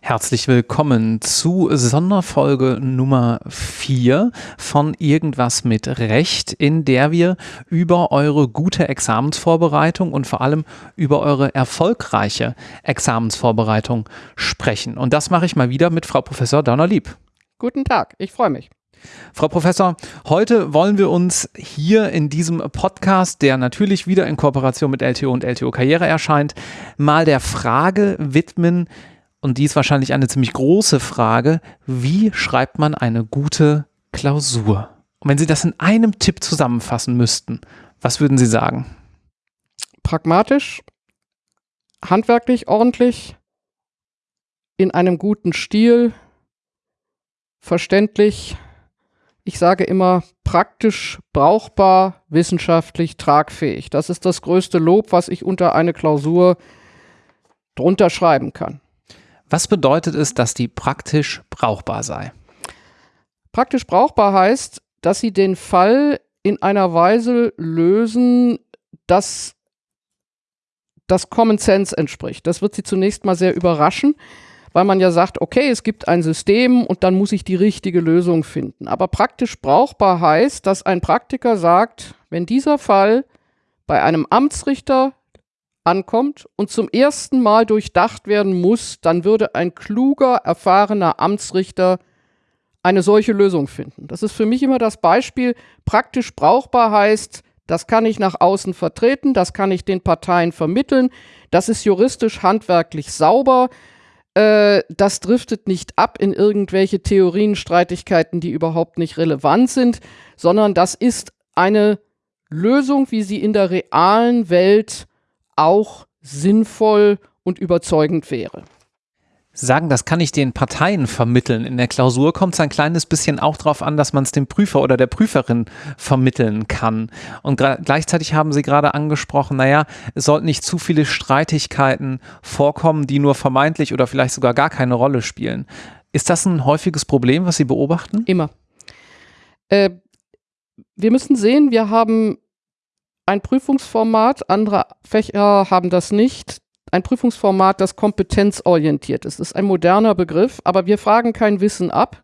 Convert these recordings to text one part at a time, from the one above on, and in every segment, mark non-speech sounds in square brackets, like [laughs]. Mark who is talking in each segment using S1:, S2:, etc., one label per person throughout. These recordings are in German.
S1: Herzlich willkommen zu Sonderfolge Nummer 4 von Irgendwas mit Recht, in der wir über eure gute Examensvorbereitung und vor allem über eure erfolgreiche Examensvorbereitung sprechen. Und das mache ich mal wieder mit Frau Professor Donnerlieb.
S2: Guten Tag, ich freue mich.
S1: Frau Professor, heute wollen wir uns hier in diesem Podcast, der natürlich wieder in Kooperation mit LTO und LTO Karriere erscheint, mal der Frage widmen, und die ist wahrscheinlich eine ziemlich große Frage, wie schreibt man eine gute Klausur? Und wenn Sie das in einem Tipp zusammenfassen müssten, was würden Sie sagen?
S2: Pragmatisch, handwerklich ordentlich, in einem guten Stil, verständlich, ich sage immer praktisch, brauchbar, wissenschaftlich tragfähig. Das ist das größte Lob, was ich unter eine Klausur drunter schreiben kann.
S1: Was bedeutet es, dass die praktisch brauchbar sei?
S2: Praktisch brauchbar heißt, dass sie den Fall in einer Weise lösen, dass das Common Sense entspricht. Das wird sie zunächst mal sehr überraschen, weil man ja sagt, okay, es gibt ein System und dann muss ich die richtige Lösung finden. Aber praktisch brauchbar heißt, dass ein Praktiker sagt, wenn dieser Fall bei einem Amtsrichter ankommt und zum ersten Mal durchdacht werden muss, dann würde ein kluger, erfahrener Amtsrichter eine solche Lösung finden. Das ist für mich immer das Beispiel, praktisch brauchbar heißt, das kann ich nach außen vertreten, das kann ich den Parteien vermitteln, das ist juristisch handwerklich sauber, äh, das driftet nicht ab in irgendwelche Theorienstreitigkeiten, die überhaupt nicht relevant sind, sondern das ist eine Lösung, wie sie in der realen Welt auch sinnvoll und überzeugend wäre.
S1: Sagen, das kann ich den Parteien vermitteln. In der Klausur kommt es ein kleines bisschen auch darauf an, dass man es dem Prüfer oder der Prüferin vermitteln kann. Und gleichzeitig haben Sie gerade angesprochen, naja, es sollten nicht zu viele Streitigkeiten vorkommen, die nur vermeintlich oder vielleicht sogar gar keine Rolle spielen. Ist das ein häufiges Problem, was Sie beobachten?
S2: Immer. Äh, wir müssen sehen, wir haben ein Prüfungsformat, andere Fächer haben das nicht. Ein Prüfungsformat, das kompetenzorientiert ist. Das ist ein moderner Begriff, aber wir fragen kein Wissen ab.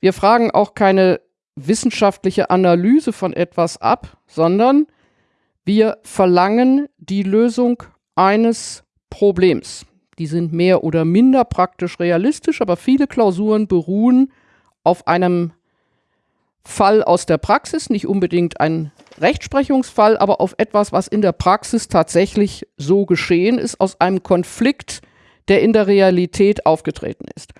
S2: Wir fragen auch keine wissenschaftliche Analyse von etwas ab, sondern wir verlangen die Lösung eines Problems. Die sind mehr oder minder praktisch realistisch, aber viele Klausuren beruhen auf einem Fall aus der Praxis, nicht unbedingt ein Rechtsprechungsfall, aber auf etwas, was in der Praxis tatsächlich so geschehen ist, aus einem Konflikt, der in der Realität aufgetreten ist.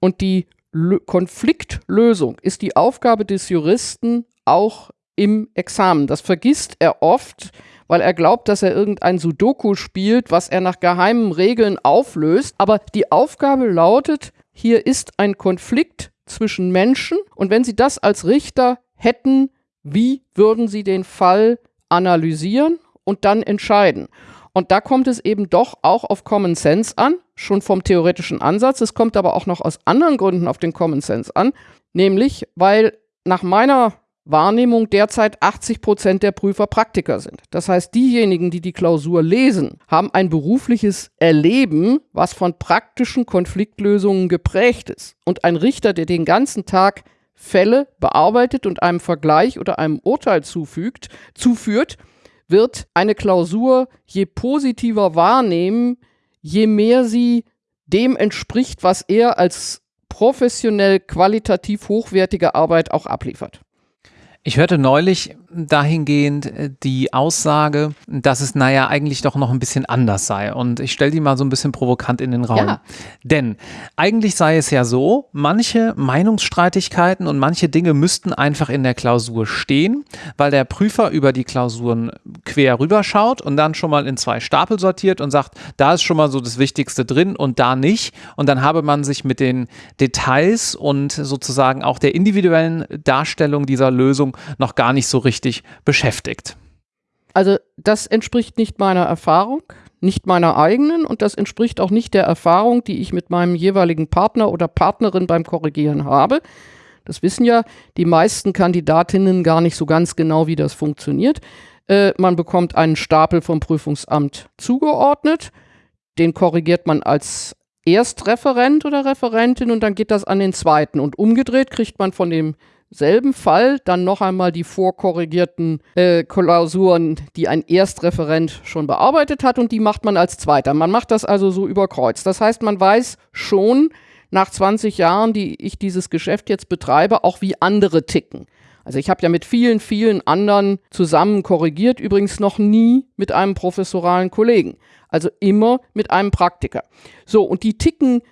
S2: Und die L Konfliktlösung ist die Aufgabe des Juristen auch im Examen. Das vergisst er oft, weil er glaubt, dass er irgendein Sudoku spielt, was er nach geheimen Regeln auflöst. Aber die Aufgabe lautet, hier ist ein Konflikt zwischen Menschen und wenn Sie das als Richter hätten, wie würden Sie den Fall analysieren und dann entscheiden? Und da kommt es eben doch auch auf Common Sense an, schon vom theoretischen Ansatz. Es kommt aber auch noch aus anderen Gründen auf den Common Sense an, nämlich weil nach meiner Wahrnehmung derzeit 80 Prozent der Prüfer Praktiker sind. Das heißt, diejenigen, die die Klausur lesen, haben ein berufliches Erleben, was von praktischen Konfliktlösungen geprägt ist. Und ein Richter, der den ganzen Tag Fälle bearbeitet und einem Vergleich oder einem Urteil zufügt, zuführt, wird eine Klausur je positiver wahrnehmen, je mehr sie dem entspricht, was er als professionell qualitativ hochwertige Arbeit auch abliefert.
S1: Ich hörte neulich dahingehend äh, die Aussage, dass es naja eigentlich doch noch ein bisschen anders sei. Und ich stelle die mal so ein bisschen provokant in den Raum. Ja. Denn eigentlich sei es ja so, manche Meinungsstreitigkeiten und manche Dinge müssten einfach in der Klausur stehen, weil der Prüfer über die Klausuren quer rüberschaut und dann schon mal in zwei Stapel sortiert und sagt, da ist schon mal so das Wichtigste drin und da nicht. Und dann habe man sich mit den Details und sozusagen auch der individuellen Darstellung dieser Lösung noch gar nicht so richtig beschäftigt.
S2: Also das entspricht nicht meiner Erfahrung, nicht meiner eigenen und das entspricht auch nicht der Erfahrung, die ich mit meinem jeweiligen Partner oder Partnerin beim Korrigieren habe. Das wissen ja die meisten Kandidatinnen gar nicht so ganz genau, wie das funktioniert. Äh, man bekommt einen Stapel vom Prüfungsamt zugeordnet. den korrigiert man als Erstreferent oder Referentin und dann geht das an den zweiten. Und umgedreht kriegt man von demselben Fall dann noch einmal die vorkorrigierten äh, Klausuren, die ein Erstreferent schon bearbeitet hat und die macht man als zweiter. Man macht das also so über Kreuz. Das heißt, man weiß schon nach 20 Jahren, die ich dieses Geschäft jetzt betreibe, auch wie andere ticken. Also ich habe ja mit vielen, vielen anderen zusammen korrigiert, übrigens noch nie mit einem professoralen Kollegen. Also immer mit einem Praktiker. So, und die ticken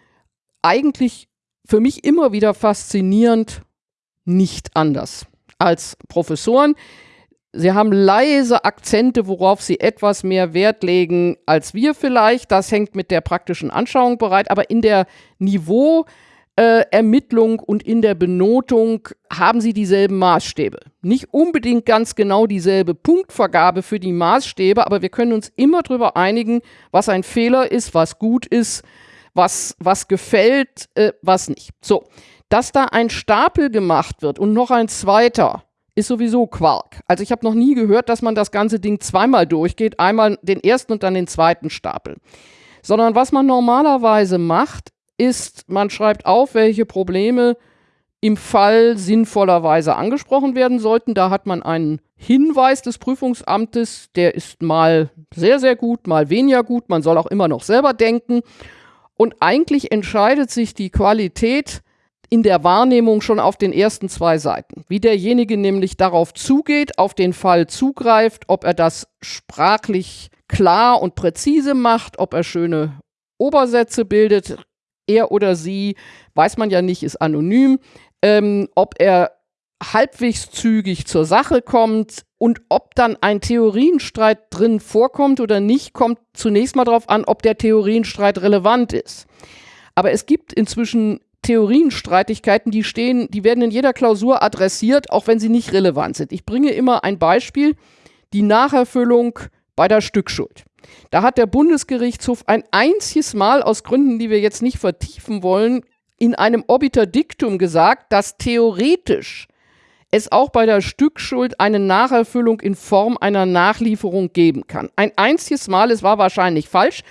S2: eigentlich für mich immer wieder faszinierend nicht anders als Professoren. Sie haben leise Akzente, worauf sie etwas mehr Wert legen als wir vielleicht. Das hängt mit der praktischen Anschauung bereit. Aber in der Niveau, äh, Ermittlung und in der Benotung haben sie dieselben Maßstäbe. Nicht unbedingt ganz genau dieselbe Punktvergabe für die Maßstäbe, aber wir können uns immer darüber einigen, was ein Fehler ist, was gut ist, was, was gefällt, äh, was nicht. So, dass da ein Stapel gemacht wird und noch ein zweiter, ist sowieso Quark. Also ich habe noch nie gehört, dass man das ganze Ding zweimal durchgeht, einmal den ersten und dann den zweiten Stapel. Sondern was man normalerweise macht, ist, man schreibt auf, welche Probleme im Fall sinnvollerweise angesprochen werden sollten. Da hat man einen Hinweis des Prüfungsamtes, der ist mal sehr, sehr gut, mal weniger gut. Man soll auch immer noch selber denken. Und eigentlich entscheidet sich die Qualität in der Wahrnehmung schon auf den ersten zwei Seiten. Wie derjenige nämlich darauf zugeht, auf den Fall zugreift, ob er das sprachlich klar und präzise macht, ob er schöne Obersätze bildet, er oder sie, weiß man ja nicht, ist anonym, ähm, ob er halbwegs zügig zur Sache kommt und ob dann ein Theorienstreit drin vorkommt oder nicht, kommt zunächst mal darauf an, ob der Theorienstreit relevant ist. Aber es gibt inzwischen Theorienstreitigkeiten, die stehen, die werden in jeder Klausur adressiert, auch wenn sie nicht relevant sind. Ich bringe immer ein Beispiel, die Nacherfüllung bei der Stückschuld. Da hat der Bundesgerichtshof ein einziges Mal aus Gründen, die wir jetzt nicht vertiefen wollen, in einem Obiter Dictum gesagt, dass theoretisch es auch bei der Stückschuld eine Nacherfüllung in Form einer Nachlieferung geben kann. Ein einziges Mal, es war wahrscheinlich falsch,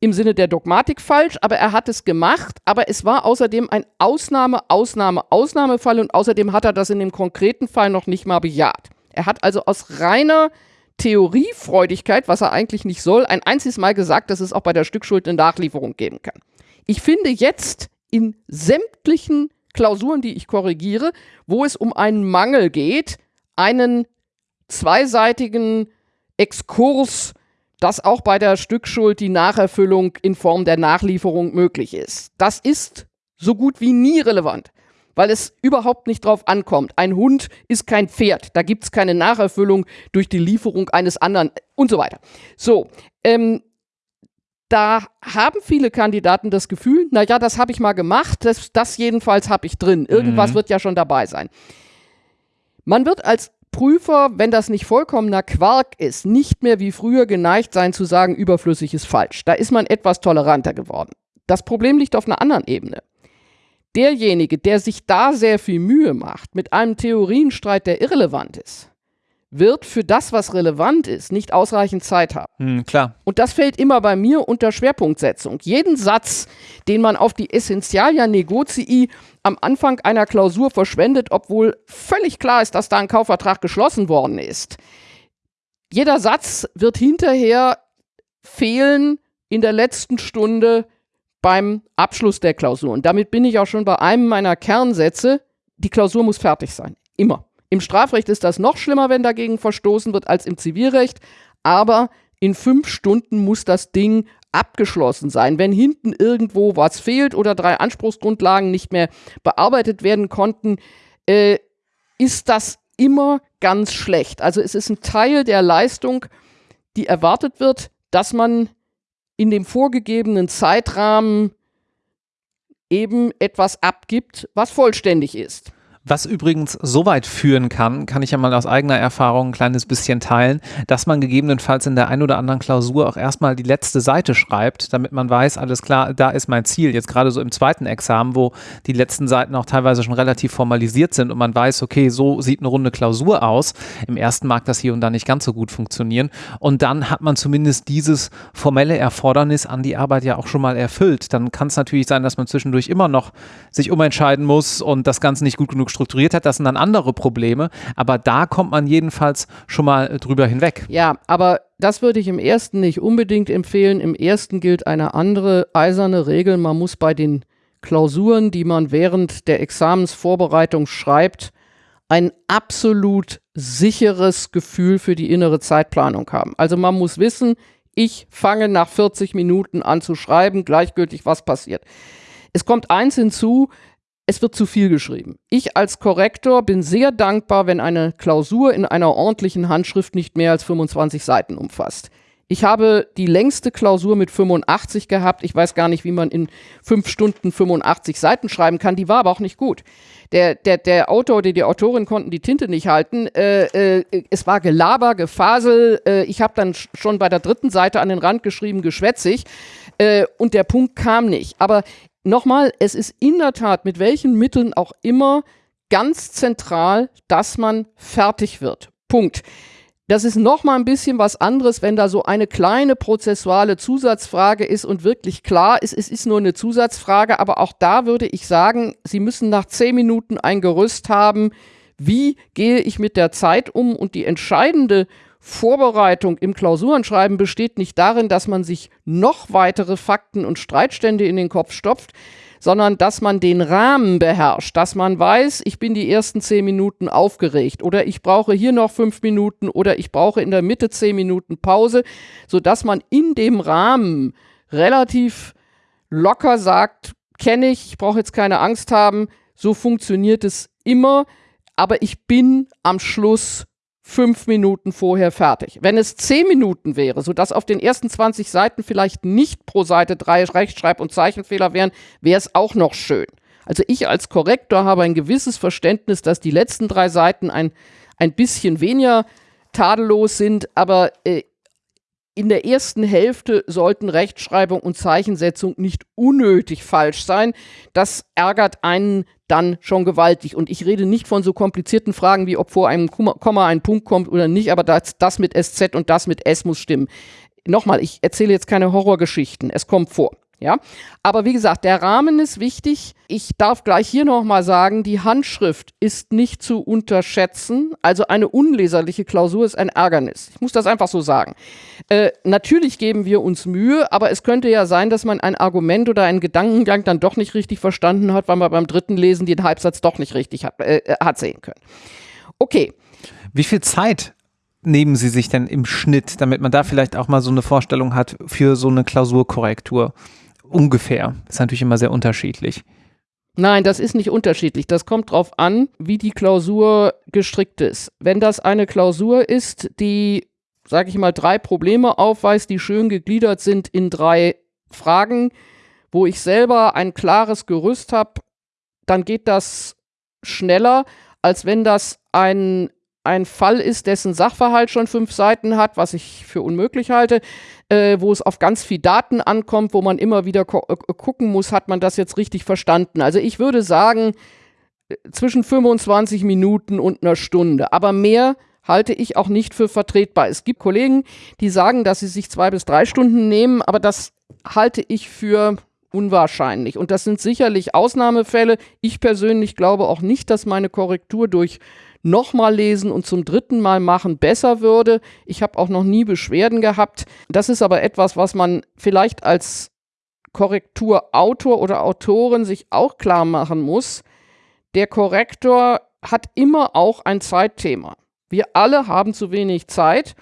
S2: im Sinne der Dogmatik falsch, aber er hat es gemacht, aber es war außerdem ein Ausnahme, Ausnahme, Ausnahmefall und außerdem hat er das in dem konkreten Fall noch nicht mal bejaht. Er hat also aus reiner Theoriefreudigkeit, was er eigentlich nicht soll, ein einziges Mal gesagt, dass es auch bei der Stückschuld eine Nachlieferung geben kann. Ich finde jetzt in sämtlichen Klausuren, die ich korrigiere, wo es um einen Mangel geht, einen zweiseitigen Exkurs, dass auch bei der Stückschuld die Nacherfüllung in Form der Nachlieferung möglich ist. Das ist so gut wie nie relevant weil es überhaupt nicht drauf ankommt. Ein Hund ist kein Pferd. Da gibt es keine Nacherfüllung durch die Lieferung eines anderen und so weiter. So, ähm, da haben viele Kandidaten das Gefühl, naja, das habe ich mal gemacht, das, das jedenfalls habe ich drin. Irgendwas mhm. wird ja schon dabei sein. Man wird als Prüfer, wenn das nicht vollkommener Quark ist, nicht mehr wie früher geneigt sein zu sagen, überflüssig ist falsch. Da ist man etwas toleranter geworden. Das Problem liegt auf einer anderen Ebene derjenige, der sich da sehr viel Mühe macht, mit einem Theorienstreit, der irrelevant ist, wird für das, was relevant ist, nicht ausreichend Zeit haben.
S1: Hm, klar.
S2: Und das fällt immer bei mir unter Schwerpunktsetzung. Jeden Satz, den man auf die Essentialia Negozii am Anfang einer Klausur verschwendet, obwohl völlig klar ist, dass da ein Kaufvertrag geschlossen worden ist. Jeder Satz wird hinterher fehlen in der letzten Stunde beim Abschluss der Klausur. Und damit bin ich auch schon bei einem meiner Kernsätze. Die Klausur muss fertig sein. Immer. Im Strafrecht ist das noch schlimmer, wenn dagegen verstoßen wird, als im Zivilrecht. Aber in fünf Stunden muss das Ding abgeschlossen sein. Wenn hinten irgendwo was fehlt oder drei Anspruchsgrundlagen nicht mehr bearbeitet werden konnten, äh, ist das immer ganz schlecht. Also es ist ein Teil der Leistung, die erwartet wird, dass man in dem vorgegebenen Zeitrahmen eben etwas abgibt, was vollständig ist.
S1: Was übrigens so weit führen kann, kann ich ja mal aus eigener Erfahrung ein kleines bisschen teilen, dass man gegebenenfalls in der ein oder anderen Klausur auch erstmal die letzte Seite schreibt, damit man weiß, alles klar, da ist mein Ziel. Jetzt gerade so im zweiten Examen, wo die letzten Seiten auch teilweise schon relativ formalisiert sind und man weiß, okay, so sieht eine runde Klausur aus. Im ersten mag das hier und da nicht ganz so gut funktionieren. Und dann hat man zumindest dieses formelle Erfordernis an die Arbeit ja auch schon mal erfüllt. Dann kann es natürlich sein, dass man zwischendurch immer noch sich umentscheiden muss und das Ganze nicht gut genug strukturiert hat, das sind dann andere Probleme. Aber da kommt man jedenfalls schon mal drüber hinweg.
S2: Ja, aber das würde ich im ersten nicht unbedingt empfehlen. Im ersten gilt eine andere eiserne Regel. Man muss bei den Klausuren, die man während der Examensvorbereitung schreibt, ein absolut sicheres Gefühl für die innere Zeitplanung haben. Also man muss wissen, ich fange nach 40 Minuten an zu schreiben, gleichgültig was passiert. Es kommt eins hinzu, es wird zu viel geschrieben. Ich als Korrektor bin sehr dankbar, wenn eine Klausur in einer ordentlichen Handschrift nicht mehr als 25 Seiten umfasst. Ich habe die längste Klausur mit 85 gehabt. Ich weiß gar nicht, wie man in fünf Stunden 85 Seiten schreiben kann. Die war aber auch nicht gut. Der, der, der Autor oder die Autorin konnten die Tinte nicht halten. Äh, äh, es war Gelaber, Gefasel. Äh, ich habe dann schon bei der dritten Seite an den Rand geschrieben, geschwätzig. Äh, und der Punkt kam nicht. Aber nochmal, es ist in der Tat mit welchen Mitteln auch immer ganz zentral, dass man fertig wird. Punkt. Das ist nochmal ein bisschen was anderes, wenn da so eine kleine prozessuale Zusatzfrage ist und wirklich klar ist, es ist nur eine Zusatzfrage, aber auch da würde ich sagen, Sie müssen nach zehn Minuten ein Gerüst haben, wie gehe ich mit der Zeit um und die entscheidende Vorbereitung im Klausurenschreiben besteht nicht darin, dass man sich noch weitere Fakten und Streitstände in den Kopf stopft, sondern dass man den Rahmen beherrscht, dass man weiß, ich bin die ersten zehn Minuten aufgeregt oder ich brauche hier noch fünf Minuten oder ich brauche in der Mitte zehn Minuten Pause, sodass man in dem Rahmen relativ locker sagt, kenne ich, ich brauche jetzt keine Angst haben, so funktioniert es immer, aber ich bin am Schluss fünf Minuten vorher fertig. Wenn es zehn Minuten wäre, sodass auf den ersten 20 Seiten vielleicht nicht pro Seite drei Rechtschreib- und Zeichenfehler wären, wäre es auch noch schön. Also ich als Korrektor habe ein gewisses Verständnis, dass die letzten drei Seiten ein, ein bisschen weniger tadellos sind, aber äh, in der ersten Hälfte sollten Rechtschreibung und Zeichensetzung nicht unnötig falsch sein. Das ärgert einen dann schon gewaltig. Und ich rede nicht von so komplizierten Fragen wie, ob vor einem Komma ein Punkt kommt oder nicht, aber das, das mit SZ und das mit S muss stimmen. Nochmal, ich erzähle jetzt keine Horrorgeschichten. Es kommt vor. Ja, aber wie gesagt, der Rahmen ist wichtig. Ich darf gleich hier nochmal sagen, die Handschrift ist nicht zu unterschätzen. Also eine unleserliche Klausur ist ein Ärgernis. Ich muss das einfach so sagen. Äh, natürlich geben wir uns Mühe, aber es könnte ja sein, dass man ein Argument oder einen Gedankengang dann doch nicht richtig verstanden hat, weil man beim dritten Lesen den Halbsatz doch nicht richtig hat, äh, äh hat sehen können. Okay.
S1: Wie viel Zeit nehmen Sie sich denn im Schnitt, damit man da vielleicht auch mal so eine Vorstellung hat für so eine Klausurkorrektur? Ungefähr. Ist natürlich immer sehr unterschiedlich.
S2: Nein, das ist nicht unterschiedlich. Das kommt darauf an, wie die Klausur gestrickt ist. Wenn das eine Klausur ist, die, sage ich mal, drei Probleme aufweist, die schön gegliedert sind in drei Fragen, wo ich selber ein klares Gerüst habe, dann geht das schneller, als wenn das ein ein Fall ist, dessen Sachverhalt schon fünf Seiten hat, was ich für unmöglich halte, äh, wo es auf ganz viel Daten ankommt, wo man immer wieder äh, gucken muss, hat man das jetzt richtig verstanden. Also ich würde sagen, äh, zwischen 25 Minuten und einer Stunde, aber mehr halte ich auch nicht für vertretbar. Es gibt Kollegen, die sagen, dass sie sich zwei bis drei Stunden nehmen, aber das halte ich für unwahrscheinlich. Und das sind sicherlich Ausnahmefälle. Ich persönlich glaube auch nicht, dass meine Korrektur durch nochmal lesen und zum dritten Mal machen besser würde. Ich habe auch noch nie Beschwerden gehabt. Das ist aber etwas, was man vielleicht als Korrekturautor oder Autorin sich auch klar machen muss. Der Korrektor hat immer auch ein Zeitthema. Wir alle haben zu wenig Zeit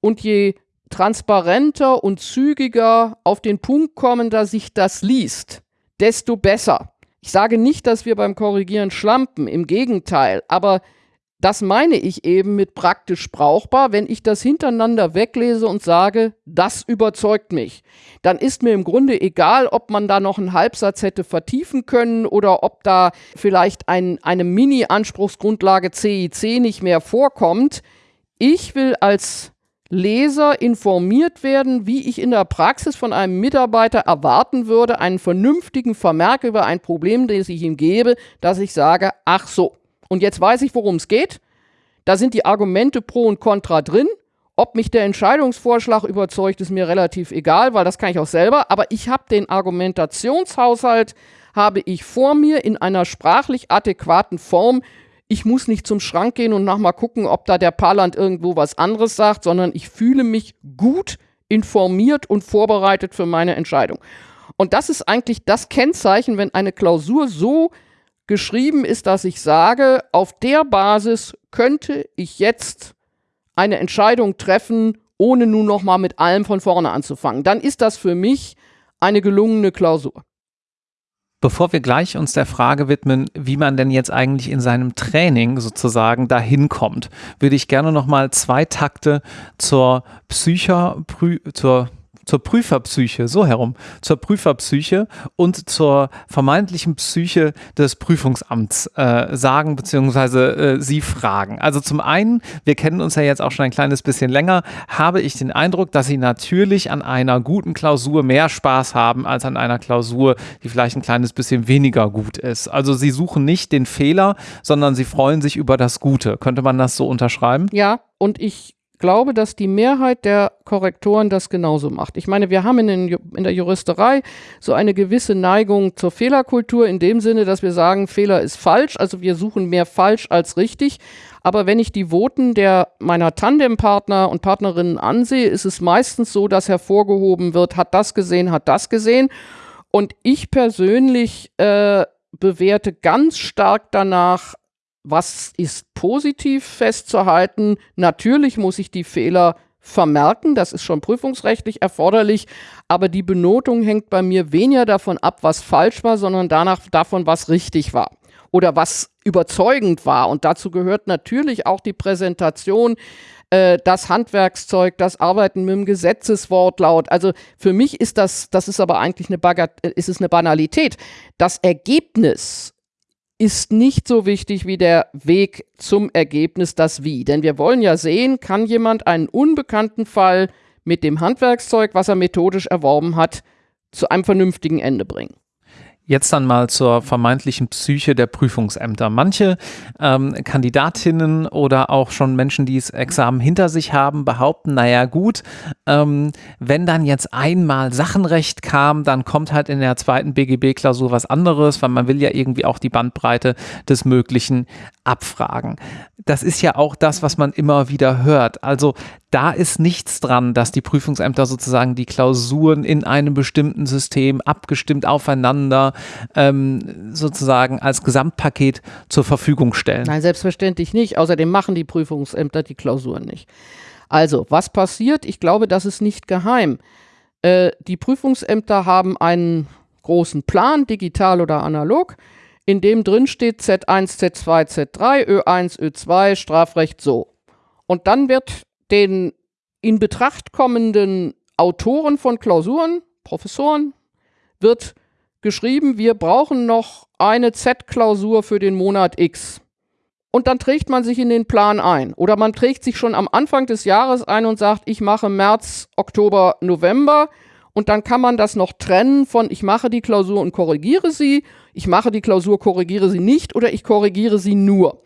S2: und je transparenter und zügiger auf den Punkt kommender sich das liest, desto besser. Ich sage nicht, dass wir beim Korrigieren schlampen, im Gegenteil, aber das meine ich eben mit praktisch brauchbar, wenn ich das hintereinander weglese und sage, das überzeugt mich. Dann ist mir im Grunde egal, ob man da noch einen Halbsatz hätte vertiefen können oder ob da vielleicht ein, eine Mini-Anspruchsgrundlage CIC nicht mehr vorkommt. Ich will als Leser informiert werden, wie ich in der Praxis von einem Mitarbeiter erwarten würde, einen vernünftigen Vermerk über ein Problem, das ich ihm gebe, dass ich sage, ach so, und jetzt weiß ich, worum es geht. Da sind die Argumente pro und contra drin. Ob mich der Entscheidungsvorschlag überzeugt, ist mir relativ egal, weil das kann ich auch selber. Aber ich habe den Argumentationshaushalt, habe ich vor mir in einer sprachlich adäquaten Form. Ich muss nicht zum Schrank gehen und nochmal gucken, ob da der Parland irgendwo was anderes sagt, sondern ich fühle mich gut informiert und vorbereitet für meine Entscheidung. Und das ist eigentlich das Kennzeichen, wenn eine Klausur so geschrieben ist, dass ich sage, auf der Basis könnte ich jetzt eine Entscheidung treffen, ohne nun nochmal mit allem von vorne anzufangen. Dann ist das für mich eine gelungene Klausur.
S1: Bevor wir gleich uns der Frage widmen, wie man denn jetzt eigentlich in seinem Training sozusagen dahin kommt, würde ich gerne nochmal zwei Takte zur Psycher, zur zur Prüferpsyche, so herum, zur Prüferpsyche und zur vermeintlichen Psyche des Prüfungsamts äh, sagen beziehungsweise äh, Sie fragen. Also zum einen, wir kennen uns ja jetzt auch schon ein kleines bisschen länger, habe ich den Eindruck, dass Sie natürlich an einer guten Klausur mehr Spaß haben als an einer Klausur, die vielleicht ein kleines bisschen weniger gut ist. Also Sie suchen nicht den Fehler, sondern Sie freuen sich über das Gute. Könnte man das so unterschreiben?
S2: Ja, und ich glaube, dass die Mehrheit der Korrektoren das genauso macht. Ich meine, wir haben in, in der Juristerei so eine gewisse Neigung zur Fehlerkultur in dem Sinne, dass wir sagen, Fehler ist falsch, also wir suchen mehr falsch als richtig. Aber wenn ich die Voten der meiner Tandempartner und Partnerinnen ansehe, ist es meistens so, dass hervorgehoben wird, hat das gesehen, hat das gesehen. Und ich persönlich äh, bewerte ganz stark danach, was ist positiv festzuhalten? Natürlich muss ich die Fehler vermerken, das ist schon prüfungsrechtlich erforderlich, aber die Benotung hängt bei mir weniger davon ab, was falsch war, sondern danach davon, was richtig war oder was überzeugend war. Und dazu gehört natürlich auch die Präsentation, äh, das Handwerkszeug, das Arbeiten mit dem Gesetzeswortlaut. Also für mich ist das, das ist aber eigentlich eine, Bagat ist es eine Banalität. Das Ergebnis ist nicht so wichtig wie der Weg zum Ergebnis, das Wie. Denn wir wollen ja sehen, kann jemand einen unbekannten Fall mit dem Handwerkszeug, was er methodisch erworben hat, zu einem vernünftigen Ende bringen.
S1: Jetzt dann mal zur vermeintlichen Psyche der Prüfungsämter. Manche ähm, Kandidatinnen oder auch schon Menschen, die das Examen hinter sich haben, behaupten, naja gut, ähm, wenn dann jetzt einmal Sachenrecht kam, dann kommt halt in der zweiten BGB-Klausur was anderes, weil man will ja irgendwie auch die Bandbreite des Möglichen abfragen. Das ist ja auch das, was man immer wieder hört. Also da ist nichts dran, dass die Prüfungsämter sozusagen die Klausuren in einem bestimmten System abgestimmt aufeinander ähm, sozusagen als Gesamtpaket zur Verfügung stellen.
S2: Nein, selbstverständlich nicht. Außerdem machen die Prüfungsämter die Klausuren nicht. Also, was passiert? Ich glaube, das ist nicht geheim. Äh, die Prüfungsämter haben einen großen Plan, digital oder analog, in dem drin steht Z1, Z2, Z3, Ö1, Ö2, Strafrecht so. Und dann wird den in Betracht kommenden Autoren von Klausuren, Professoren, wird geschrieben, wir brauchen noch eine Z-Klausur für den Monat X. Und dann trägt man sich in den Plan ein. Oder man trägt sich schon am Anfang des Jahres ein und sagt, ich mache März, Oktober, November. Und dann kann man das noch trennen von, ich mache die Klausur und korrigiere sie, ich mache die Klausur, korrigiere sie nicht oder ich korrigiere sie nur.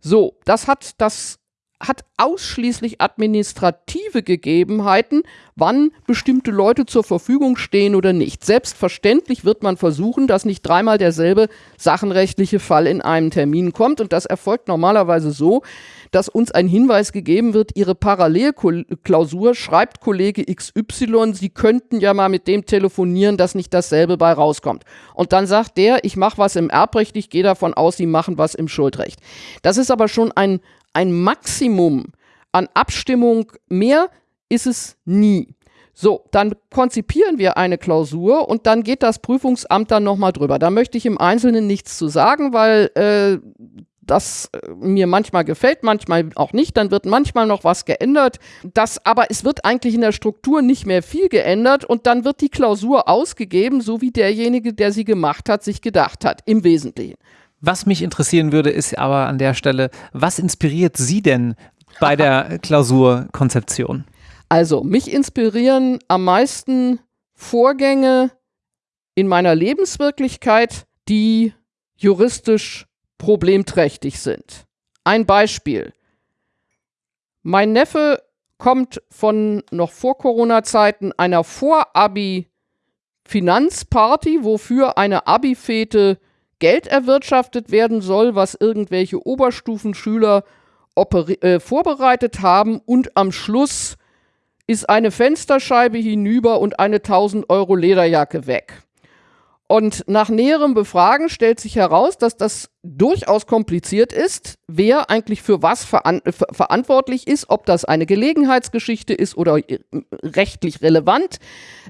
S2: So, das hat das hat ausschließlich administrative Gegebenheiten, wann bestimmte Leute zur Verfügung stehen oder nicht. Selbstverständlich wird man versuchen, dass nicht dreimal derselbe sachenrechtliche Fall in einem Termin kommt. Und das erfolgt normalerweise so, dass uns ein Hinweis gegeben wird, Ihre Parallelklausur schreibt Kollege XY, Sie könnten ja mal mit dem telefonieren, dass nicht dasselbe bei rauskommt. Und dann sagt der, ich mache was im Erbrecht, ich gehe davon aus, Sie machen was im Schuldrecht. Das ist aber schon ein ein Maximum an Abstimmung mehr ist es nie. So, dann konzipieren wir eine Klausur und dann geht das Prüfungsamt dann nochmal drüber. Da möchte ich im Einzelnen nichts zu sagen, weil äh, das äh, mir manchmal gefällt, manchmal auch nicht. Dann wird manchmal noch was geändert. Das, aber es wird eigentlich in der Struktur nicht mehr viel geändert und dann wird die Klausur ausgegeben, so wie derjenige, der sie gemacht hat, sich gedacht hat, im Wesentlichen.
S1: Was mich interessieren würde, ist aber an der Stelle, was inspiriert Sie denn bei der [laughs] Klausurkonzeption?
S2: Also, mich inspirieren am meisten Vorgänge in meiner Lebenswirklichkeit, die juristisch problemträchtig sind. Ein Beispiel. Mein Neffe kommt von noch vor Corona-Zeiten einer Vor-Abi-Finanzparty, wofür eine Abi-Fete Geld erwirtschaftet werden soll, was irgendwelche Oberstufenschüler äh, vorbereitet haben und am Schluss ist eine Fensterscheibe hinüber und eine 1000 Euro Lederjacke weg. Und nach näherem Befragen stellt sich heraus, dass das durchaus kompliziert ist, wer eigentlich für was veran ver verantwortlich ist, ob das eine Gelegenheitsgeschichte ist oder äh, rechtlich relevant,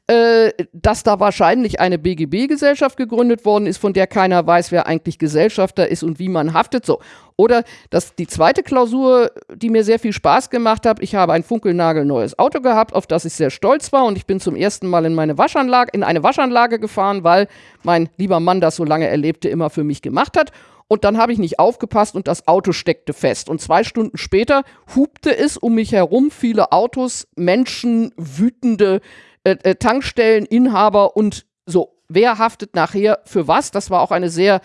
S2: äh, dass da wahrscheinlich eine BGB-Gesellschaft gegründet worden ist, von der keiner weiß, wer eigentlich Gesellschafter ist und wie man haftet. So. Oder dass die zweite Klausur, die mir sehr viel Spaß gemacht hat, ich habe ein funkelnagelneues Auto gehabt, auf das ich sehr stolz war und ich bin zum ersten Mal in meine Waschanlage, in eine Waschanlage gefahren, weil mein lieber Mann das so lange erlebte immer für mich gemacht hat. Und dann habe ich nicht aufgepasst und das Auto steckte fest. Und zwei Stunden später hupte es um mich herum viele Autos, Menschen, wütende äh, äh, Tankstelleninhaber und so. Wer haftet nachher für was? Das war auch eine sehr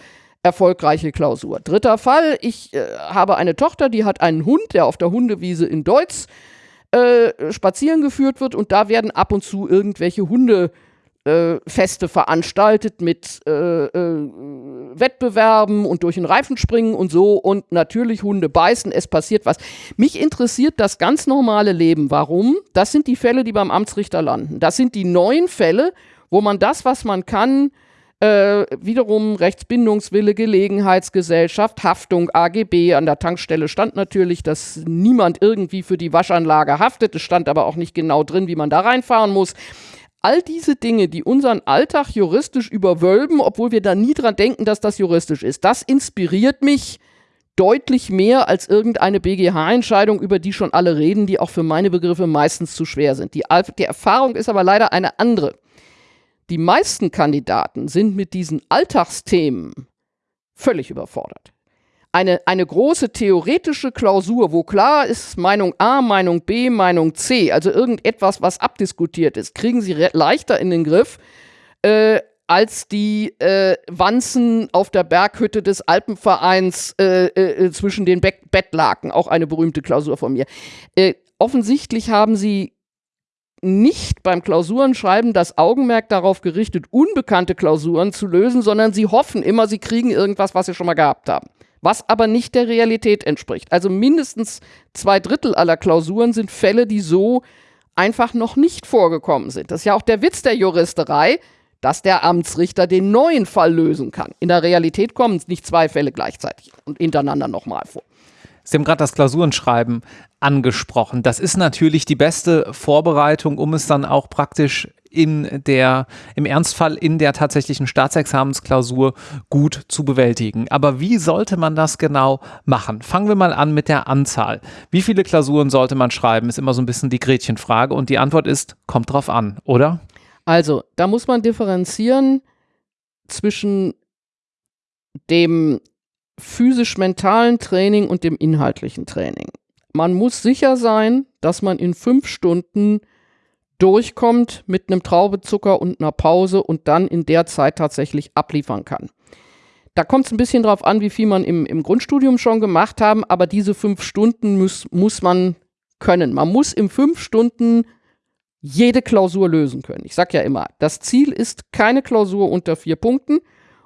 S2: erfolgreiche Klausur. Dritter Fall, ich äh, habe eine Tochter, die hat einen Hund, der auf der Hundewiese in Deutz äh, spazieren geführt wird und da werden ab und zu irgendwelche Hundefeste äh, veranstaltet mit äh, äh, Wettbewerben und durch den Reifen springen und so und natürlich Hunde beißen, es passiert was. Mich interessiert das ganz normale Leben. Warum? Das sind die Fälle, die beim Amtsrichter landen. Das sind die neuen Fälle, wo man das, was man kann, äh, wiederum Rechtsbindungswille, Gelegenheitsgesellschaft, Haftung, AGB. An der Tankstelle stand natürlich, dass niemand irgendwie für die Waschanlage haftet. Es stand aber auch nicht genau drin, wie man da reinfahren muss. All diese Dinge, die unseren Alltag juristisch überwölben, obwohl wir da nie dran denken, dass das juristisch ist, das inspiriert mich deutlich mehr als irgendeine BGH-Entscheidung, über die schon alle reden, die auch für meine Begriffe meistens zu schwer sind. Die, die Erfahrung ist aber leider eine andere. Die meisten Kandidaten sind mit diesen Alltagsthemen völlig überfordert. Eine, eine große theoretische Klausur, wo klar ist Meinung A, Meinung B, Meinung C, also irgendetwas, was abdiskutiert ist, kriegen sie leichter in den Griff äh, als die äh, Wanzen auf der Berghütte des Alpenvereins äh, äh zwischen den Be Bettlaken, auch eine berühmte Klausur von mir. Äh, offensichtlich haben sie nicht beim Klausurenschreiben das Augenmerk darauf gerichtet, unbekannte Klausuren zu lösen, sondern sie hoffen immer, sie kriegen irgendwas, was sie schon mal gehabt haben. Was aber nicht der Realität entspricht. Also mindestens zwei Drittel aller Klausuren sind Fälle, die so einfach noch nicht vorgekommen sind. Das ist ja auch der Witz der Juristerei, dass der Amtsrichter den neuen Fall lösen kann. In der Realität kommen nicht zwei Fälle gleichzeitig und hintereinander nochmal vor.
S1: Sie haben gerade das Klausurenschreiben angesprochen. Das ist natürlich die beste Vorbereitung, um es dann auch praktisch in der, im Ernstfall in der tatsächlichen Staatsexamensklausur gut zu bewältigen. Aber wie sollte man das genau machen? Fangen wir mal an mit der Anzahl. Wie viele Klausuren sollte man schreiben? Ist immer so ein bisschen die Gretchenfrage. Und die Antwort ist, kommt drauf an, oder?
S2: Also, da muss man differenzieren zwischen dem physisch-mentalen Training und dem inhaltlichen Training. Man muss sicher sein, dass man in fünf Stunden durchkommt mit einem Traubezucker und einer Pause und dann in der Zeit tatsächlich abliefern kann. Da kommt es ein bisschen drauf an, wie viel man im, im Grundstudium schon gemacht haben, aber diese fünf Stunden muss, muss man können. Man muss in fünf Stunden jede Klausur lösen können. Ich sage ja immer, das Ziel ist keine Klausur unter vier Punkten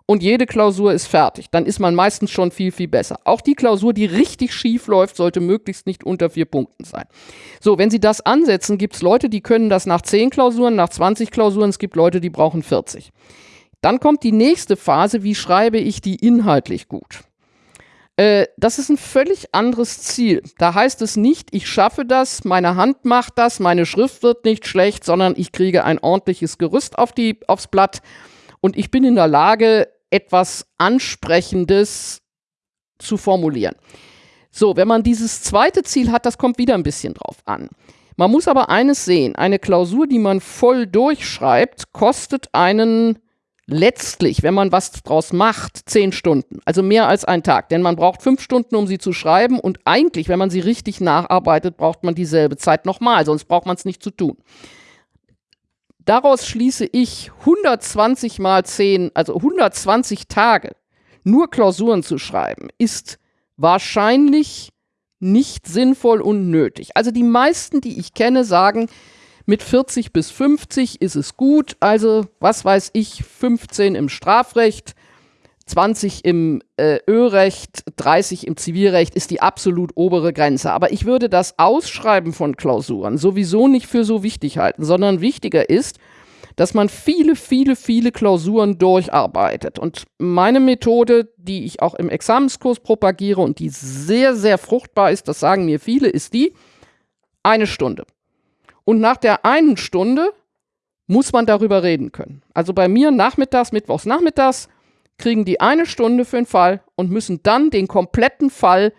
S2: und jede Klausur ist fertig. Dann ist man meistens schon viel, viel besser. Auch die Klausur, die richtig schief läuft, sollte möglichst nicht unter vier Punkten sein. So, wenn Sie das ansetzen, gibt es Leute, die können das nach zehn Klausuren, nach 20 Klausuren. Es gibt Leute, die brauchen 40. Dann kommt die nächste Phase, wie schreibe ich die inhaltlich gut? Äh, das ist ein völlig anderes Ziel. Da heißt es nicht, ich schaffe das, meine Hand macht das, meine Schrift wird nicht schlecht, sondern ich kriege ein ordentliches Gerüst auf die, aufs Blatt und ich bin in der Lage, etwas Ansprechendes zu formulieren. So, wenn man dieses zweite Ziel hat, das kommt wieder ein bisschen drauf an. Man muss aber eines sehen, eine Klausur, die man voll durchschreibt, kostet einen letztlich, wenn man was draus macht, zehn Stunden. Also mehr als ein Tag. Denn man braucht fünf Stunden, um sie zu schreiben. Und eigentlich, wenn man sie richtig nacharbeitet, braucht man dieselbe Zeit nochmal. Sonst braucht man es nicht zu tun. Daraus schließe ich 120 mal 10, also 120 Tage nur Klausuren zu schreiben, ist wahrscheinlich nicht sinnvoll und nötig. Also die meisten, die ich kenne, sagen, mit 40 bis 50 ist es gut. Also, was weiß ich, 15 im Strafrecht, 20 im äh, Ölrecht, 30 im Zivilrecht ist die absolut obere Grenze. Aber ich würde das Ausschreiben von Klausuren sowieso nicht für so wichtig halten, sondern wichtiger ist, dass man viele, viele, viele Klausuren durcharbeitet. Und meine Methode, die ich auch im Examenskurs propagiere und die sehr, sehr fruchtbar ist, das sagen mir viele, ist die, eine Stunde. Und nach der einen Stunde muss man darüber reden können. Also bei mir nachmittags, mittwochs nachmittags, kriegen die eine Stunde für den Fall und müssen dann den kompletten Fall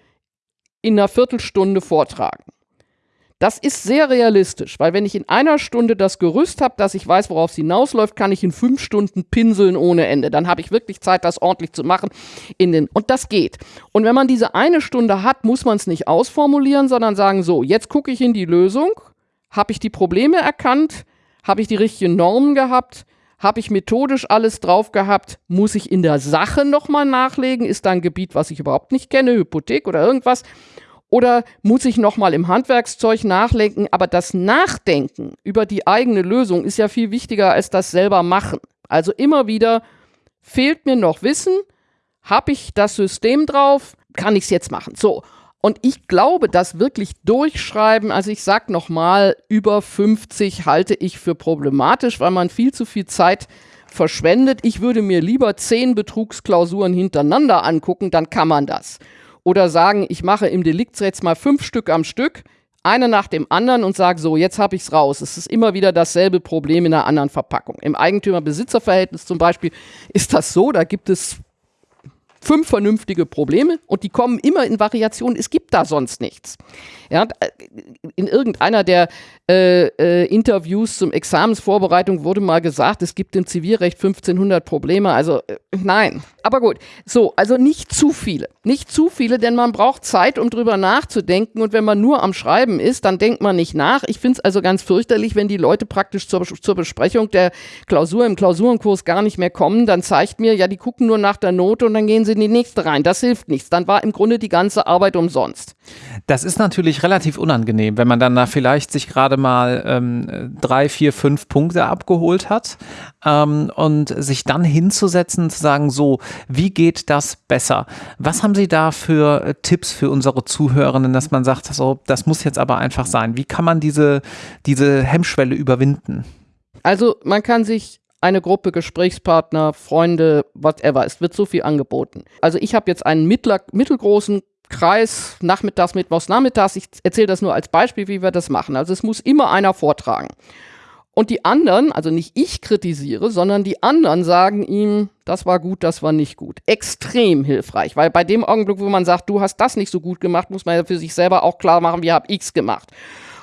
S2: in einer Viertelstunde vortragen. Das ist sehr realistisch, weil wenn ich in einer Stunde das Gerüst habe, dass ich weiß, worauf es hinausläuft, kann ich in fünf Stunden pinseln ohne Ende. Dann habe ich wirklich Zeit, das ordentlich zu machen. In den und das geht. Und wenn man diese eine Stunde hat, muss man es nicht ausformulieren, sondern sagen, so, jetzt gucke ich in die Lösung habe ich die Probleme erkannt? Habe ich die richtigen Normen gehabt? Habe ich methodisch alles drauf gehabt? Muss ich in der Sache nochmal nachlegen? Ist da ein Gebiet, was ich überhaupt nicht kenne, Hypothek oder irgendwas? Oder muss ich nochmal im Handwerkszeug nachlenken? Aber das Nachdenken über die eigene Lösung ist ja viel wichtiger als das selber machen. Also immer wieder fehlt mir noch Wissen. Habe ich das System drauf? Kann ich es jetzt machen? So. Und ich glaube, das wirklich durchschreiben, also ich sag nochmal, über 50 halte ich für problematisch, weil man viel zu viel Zeit verschwendet. Ich würde mir lieber zehn Betrugsklausuren hintereinander angucken, dann kann man das. Oder sagen, ich mache im Deliktsrecht mal fünf Stück am Stück, eine nach dem anderen und sage so, jetzt habe ich es raus. Es ist immer wieder dasselbe Problem in einer anderen Verpackung. Im Eigentümer-Besitzer-Verhältnis zum Beispiel ist das so, da gibt es fünf vernünftige Probleme und die kommen immer in Variationen. Es gibt da sonst nichts. Ja, in irgendeiner der äh, äh, Interviews zum Examensvorbereitung wurde mal gesagt, es gibt im Zivilrecht 1500 Probleme. Also äh, nein. Aber gut. So, also nicht zu viele. Nicht zu viele, denn man braucht Zeit, um drüber nachzudenken. Und wenn man nur am Schreiben ist, dann denkt man nicht nach. Ich finde es also ganz fürchterlich, wenn die Leute praktisch zur, zur Besprechung der Klausur im Klausurenkurs gar nicht mehr kommen. Dann zeigt mir, ja, die gucken nur nach der Note und dann gehen sie in die nächste rein. Das hilft nichts. Dann war im Grunde die ganze Arbeit umsonst.
S1: Das ist natürlich relativ unangenehm, wenn man dann da vielleicht sich gerade mal ähm, drei, vier, fünf Punkte abgeholt hat ähm, und sich dann hinzusetzen, zu sagen, so, wie geht das besser? Was haben Sie da für äh, Tipps für unsere Zuhörenden, dass man sagt, so, das muss jetzt aber einfach sein? Wie kann man diese, diese Hemmschwelle überwinden?
S2: Also man kann sich eine Gruppe Gesprächspartner, Freunde, whatever. Es wird so viel angeboten. Also ich habe jetzt einen mittler, mittelgroßen Kreis, nachmittags, mittwochs, nachmittags. Ich erzähle das nur als Beispiel, wie wir das machen. Also es muss immer einer vortragen. Und die anderen, also nicht ich kritisiere, sondern die anderen sagen ihm, das war gut, das war nicht gut. Extrem hilfreich, weil bei dem Augenblick, wo man sagt, du hast das nicht so gut gemacht, muss man ja für sich selber auch klar machen, wie habe ich's gemacht.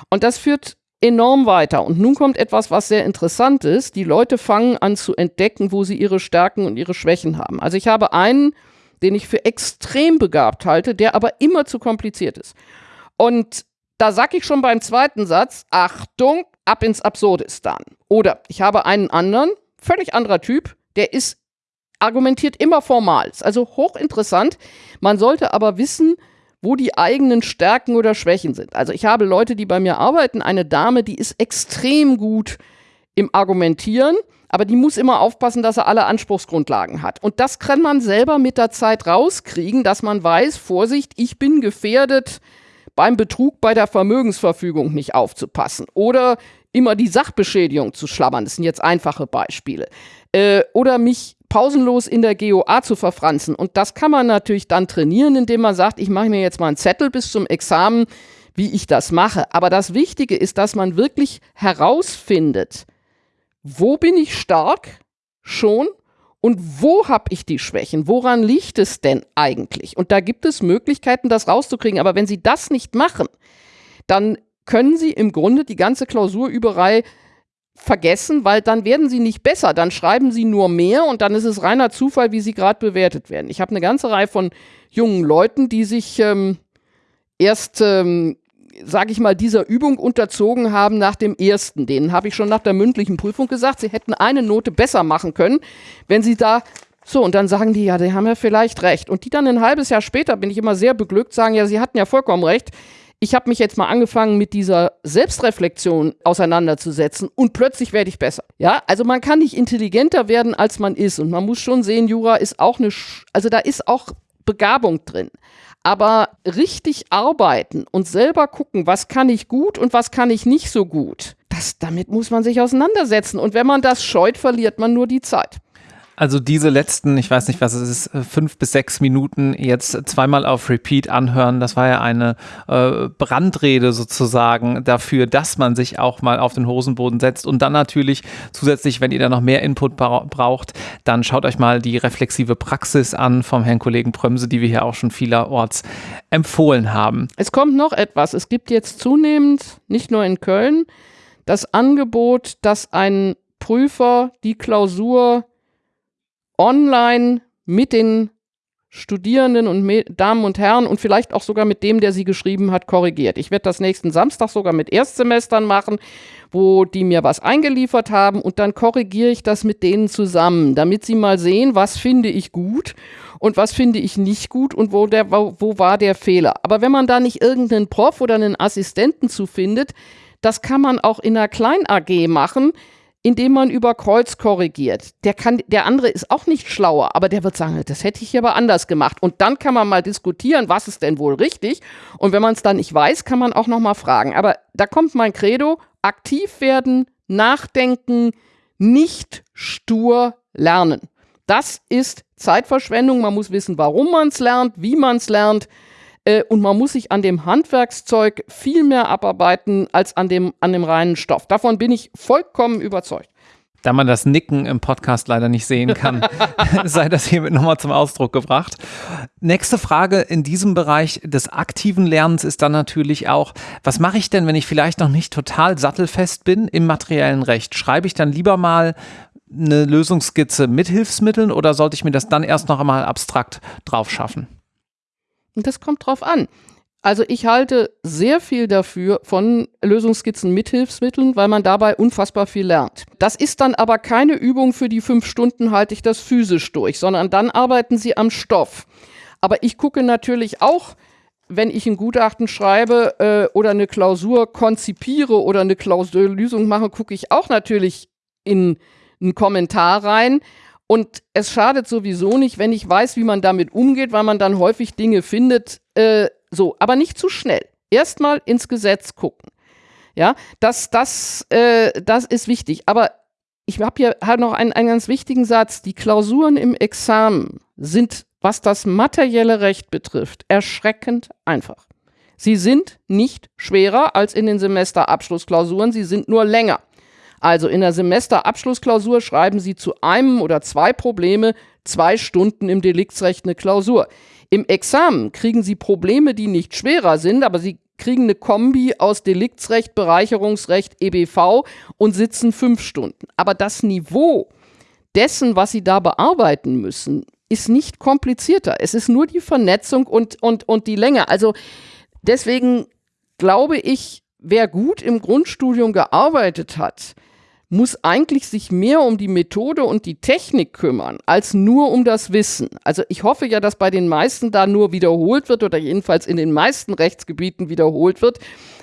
S2: Und das führt enorm weiter. Und nun kommt etwas, was sehr interessant ist. Die Leute fangen an zu entdecken, wo sie ihre Stärken und ihre Schwächen haben. Also ich habe einen den ich für extrem begabt halte, der aber immer zu kompliziert ist. Und da sag ich schon beim zweiten Satz, Achtung, ab ins Absurdistan. Oder ich habe einen anderen, völlig anderer Typ, der ist, argumentiert immer formal. Also hochinteressant. Man sollte aber wissen, wo die eigenen Stärken oder Schwächen sind. Also ich habe Leute, die bei mir arbeiten, eine Dame, die ist extrem gut im Argumentieren aber die muss immer aufpassen, dass er alle Anspruchsgrundlagen hat. Und das kann man selber mit der Zeit rauskriegen, dass man weiß, Vorsicht, ich bin gefährdet, beim Betrug bei der Vermögensverfügung nicht aufzupassen. Oder immer die Sachbeschädigung zu schlabbern. Das sind jetzt einfache Beispiele. Äh, oder mich pausenlos in der GOA zu verfranzen. Und das kann man natürlich dann trainieren, indem man sagt, ich mache mir jetzt mal einen Zettel bis zum Examen, wie ich das mache. Aber das Wichtige ist, dass man wirklich herausfindet, wo bin ich stark schon Und wo habe ich die Schwächen? Woran liegt es denn eigentlich? Und da gibt es Möglichkeiten, das rauszukriegen. Aber wenn Sie das nicht machen, dann können Sie im Grunde die ganze Klausurüberei vergessen, weil dann werden sie nicht besser, dann schreiben sie nur mehr und dann ist es reiner Zufall, wie sie gerade bewertet werden. Ich habe eine ganze Reihe von jungen Leuten, die sich ähm, erst, ähm, sage ich mal, dieser Übung unterzogen haben nach dem ersten. Denen habe ich schon nach der mündlichen Prüfung gesagt, sie hätten eine Note besser machen können, wenn sie da so, und dann sagen die, ja, die haben ja vielleicht recht. Und die dann ein halbes Jahr später, bin ich immer sehr beglückt, sagen, ja, sie hatten ja vollkommen recht ich habe mich jetzt mal angefangen, mit dieser Selbstreflexion auseinanderzusetzen und plötzlich werde ich besser. Ja, also man kann nicht intelligenter werden, als man ist. Und man muss schon sehen, Jura ist auch eine, Sch also da ist auch Begabung drin. Aber richtig arbeiten und selber gucken, was kann ich gut und was kann ich nicht so gut, das, damit muss man sich auseinandersetzen. Und wenn man das scheut, verliert man nur die Zeit.
S1: Also diese letzten, ich weiß nicht, was es ist, äh, fünf bis sechs Minuten jetzt zweimal auf Repeat anhören, das war ja eine äh, Brandrede sozusagen dafür, dass man sich auch mal auf den Hosenboden setzt und dann natürlich zusätzlich, wenn ihr da noch mehr Input bra braucht, dann schaut euch mal die reflexive Praxis an vom Herrn Kollegen Prömse, die wir hier auch schon vielerorts empfohlen haben.
S2: Es kommt noch etwas. Es gibt jetzt zunehmend, nicht nur in Köln, das Angebot, dass ein Prüfer die Klausur online mit den Studierenden und Damen und Herren und vielleicht auch sogar mit dem, der sie geschrieben hat, korrigiert. Ich werde das nächsten Samstag sogar mit Erstsemestern machen, wo die mir was eingeliefert haben und dann korrigiere ich das mit denen zusammen, damit sie mal sehen, was finde ich gut und was finde ich nicht gut und wo, der, wo, wo war der Fehler. Aber wenn man da nicht irgendeinen Prof oder einen Assistenten zu findet, das kann man auch in einer Klein-AG machen, indem man über Kreuz korrigiert. Der, kann, der andere ist auch nicht schlauer, aber der wird sagen, das hätte ich aber anders gemacht. Und dann kann man mal diskutieren, was ist denn wohl richtig. Und wenn man es dann nicht weiß, kann man auch noch mal fragen. Aber da kommt mein Credo, aktiv werden, nachdenken, nicht stur lernen. Das ist Zeitverschwendung. Man muss wissen, warum man es lernt, wie man es lernt. Äh, und man muss sich an dem Handwerkszeug viel mehr abarbeiten als an dem, an dem reinen Stoff. Davon bin ich vollkommen überzeugt.
S1: Da man das Nicken im Podcast leider nicht sehen kann, [laughs] [laughs] sei das hiermit nochmal zum Ausdruck gebracht. Nächste Frage in diesem Bereich des aktiven Lernens ist dann natürlich auch, was mache ich denn, wenn ich vielleicht noch nicht total sattelfest bin im materiellen Recht? Schreibe ich dann lieber mal eine Lösungsskizze mit Hilfsmitteln oder sollte ich mir das dann erst noch einmal abstrakt drauf schaffen?
S2: Und das kommt drauf an. Also ich halte sehr viel dafür von Lösungsskizzen mit Hilfsmitteln, weil man dabei unfassbar viel lernt. Das ist dann aber keine Übung für die fünf Stunden halte ich das physisch durch, sondern dann arbeiten sie am Stoff. Aber ich gucke natürlich auch, wenn ich ein Gutachten schreibe äh, oder eine Klausur konzipiere oder eine Klausurlösung mache, gucke ich auch natürlich in einen Kommentar rein. Und es schadet sowieso nicht, wenn ich weiß, wie man damit umgeht, weil man dann häufig Dinge findet, äh, so, aber nicht zu schnell. Erstmal ins Gesetz gucken. Ja, das, das, äh, das ist wichtig. Aber ich habe hier halt noch einen, einen ganz wichtigen Satz. Die Klausuren im Examen sind, was das materielle Recht betrifft, erschreckend einfach. Sie sind nicht schwerer als in den Semesterabschlussklausuren, sie sind nur länger. Also in der Semesterabschlussklausur schreiben Sie zu einem oder zwei Probleme zwei Stunden im Deliktsrecht eine Klausur. Im Examen kriegen Sie Probleme, die nicht schwerer sind, aber Sie kriegen eine Kombi aus Deliktsrecht, Bereicherungsrecht, EBV und sitzen fünf Stunden. Aber das Niveau dessen, was Sie da bearbeiten müssen, ist nicht komplizierter. Es ist nur die Vernetzung und, und, und die Länge. Also deswegen glaube ich, wer gut im Grundstudium gearbeitet hat, muss eigentlich sich mehr um die Methode und die Technik kümmern, als nur um das Wissen. Also ich hoffe ja, dass bei den meisten da nur wiederholt wird oder jedenfalls in den meisten Rechtsgebieten wiederholt wird.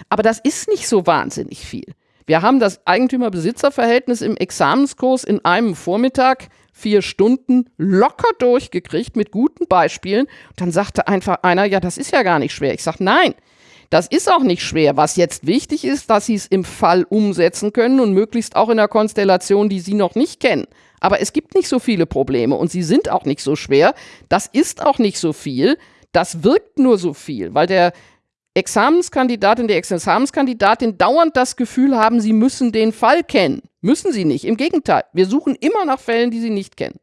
S2: Aber das ist nicht so wahnsinnig viel. Wir haben das Eigentümer-Besitzer-Verhältnis im Examenskurs in einem Vormittag vier Stunden locker durchgekriegt mit guten Beispielen. Und dann sagte einfach einer, ja, das ist ja gar nicht schwer. Ich sage, nein, das ist auch nicht schwer. Was jetzt wichtig ist, dass Sie es im Fall umsetzen können und möglichst auch in einer Konstellation, die Sie noch nicht kennen. Aber es gibt nicht so viele Probleme und sie sind auch nicht so schwer. Das ist auch nicht so viel. Das wirkt nur so viel, weil der Examenskandidat und die Examenskandidatin dauernd das Gefühl haben, sie müssen den Fall kennen. Müssen sie nicht. Im Gegenteil, wir suchen immer nach Fällen, die sie nicht kennen.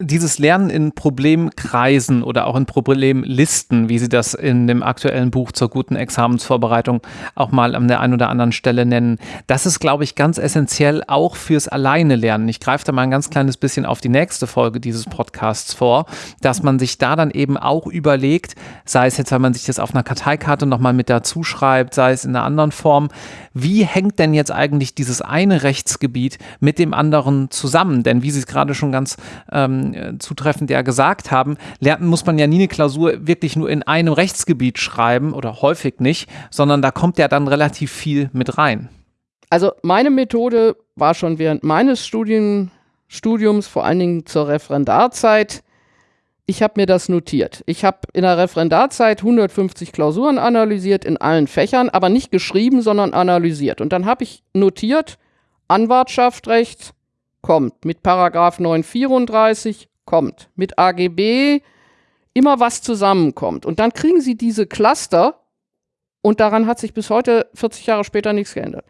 S1: Dieses Lernen in Problemkreisen oder auch in Problemlisten, wie Sie das in dem aktuellen Buch zur guten Examensvorbereitung auch mal an der einen oder anderen Stelle nennen, das ist, glaube ich, ganz essentiell auch fürs Alleine lernen. Ich greife da mal ein ganz kleines bisschen auf die nächste Folge dieses Podcasts vor, dass man sich da dann eben auch überlegt, sei es jetzt, wenn man sich das auf einer Karteikarte nochmal mit dazu schreibt, sei es in einer anderen Form, wie hängt denn jetzt eigentlich dieses eine Rechtsgebiet mit dem anderen zusammen? Denn wie Sie es gerade schon ganz ähm, zutreffend ja gesagt haben, lernen muss man ja nie eine Klausur wirklich nur in einem Rechtsgebiet schreiben oder häufig nicht, sondern da kommt ja dann relativ viel mit rein.
S2: Also meine Methode war schon während meines Studien, Studiums, vor allen Dingen zur Referendarzeit, ich habe mir das notiert. Ich habe in der Referendarzeit 150 Klausuren analysiert in allen Fächern, aber nicht geschrieben, sondern analysiert. Und dann habe ich notiert, Anwartschaftsrecht kommt, mit Paragraph 934 kommt, mit AGB immer was zusammenkommt. Und dann kriegen Sie diese Cluster und daran hat sich bis heute, 40 Jahre später, nichts geändert.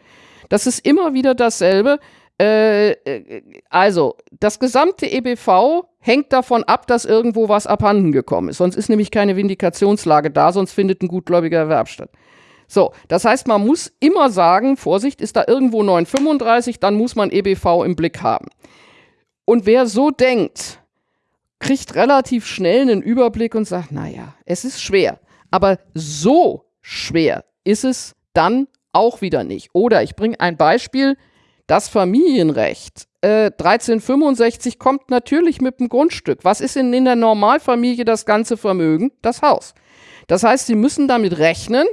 S2: Das ist immer wieder dasselbe. Äh, äh, also, das gesamte EBV hängt davon ab, dass irgendwo was abhanden gekommen ist. Sonst ist nämlich keine Vindikationslage da, sonst findet ein gutgläubiger Erwerb statt. So, das heißt, man muss immer sagen, Vorsicht, ist da irgendwo 935, dann muss man EBV im Blick haben. Und wer so denkt, kriegt relativ schnell einen Überblick und sagt, naja, es ist schwer. Aber so schwer ist es dann auch wieder nicht. Oder ich bringe ein Beispiel, das Familienrecht äh, 1365 kommt natürlich mit dem Grundstück. Was ist denn in der Normalfamilie das ganze Vermögen? Das Haus. Das heißt, Sie müssen damit rechnen,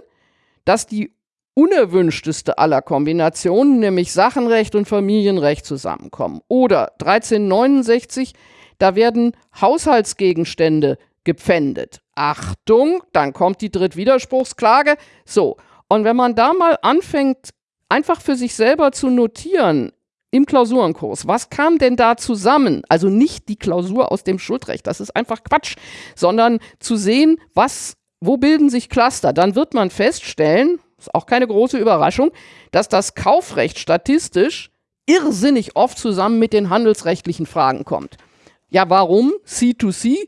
S2: dass die unerwünschteste aller Kombinationen, nämlich Sachenrecht und Familienrecht zusammenkommen. Oder 1369, da werden Haushaltsgegenstände gepfändet. Achtung, dann kommt die Drittwiderspruchsklage. So, und wenn man da mal anfängt, einfach für sich selber zu notieren im Klausurenkurs, was kam denn da zusammen? Also nicht die Klausur aus dem Schuldrecht, das ist einfach Quatsch, sondern zu sehen, was, wo bilden sich Cluster? Dann wird man feststellen, ist auch keine große Überraschung, dass das Kaufrecht statistisch irrsinnig oft zusammen mit den handelsrechtlichen Fragen kommt. Ja, warum? C2C,